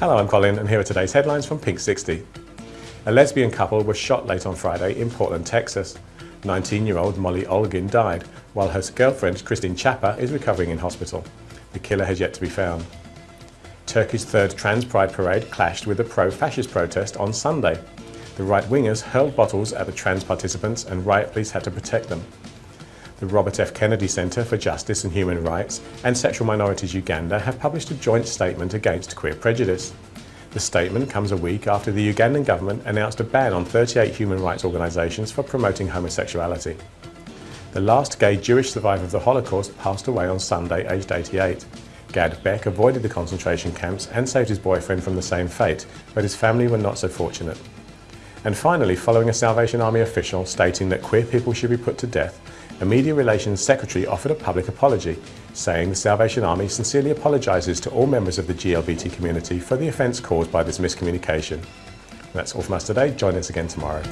Hello, I'm Colin and here are today's headlines from Pink 60. A lesbian couple was shot late on Friday in Portland, Texas. 19-year-old Molly Olgin died, while her girlfriend Kristene Chapa is recovering in hospital. The killer has yet to be found. Turkey's third Trans Pride parade clashed with a pro-fascist protest on Sunday. The right-wingers hurled bottles at the trans participants and riot police had to protect them. The Robert F. Kennedy Center for Justice and Human Rights and Sexual Minorities Uganda have published a joint statement against queer prejudice. The statement comes a week after the Ugandan government announced a ban on 38 human rights organisations for promoting homosexuality. The last gay Jewish survivor of the Holocaust passed away on Sunday, aged 88. Gad Beck avoided the concentration camps and saved his boyfriend from the same fate, but his family were not so fortunate. And finally, following a Salvation Army official stating that queer people should be put to death, a Media Relations Secretary offered a public apology, saying the Salvation Army sincerely apologises to all members of the GLBT community for the offence caused by this miscommunication. That's all from us today. Join us again tomorrow.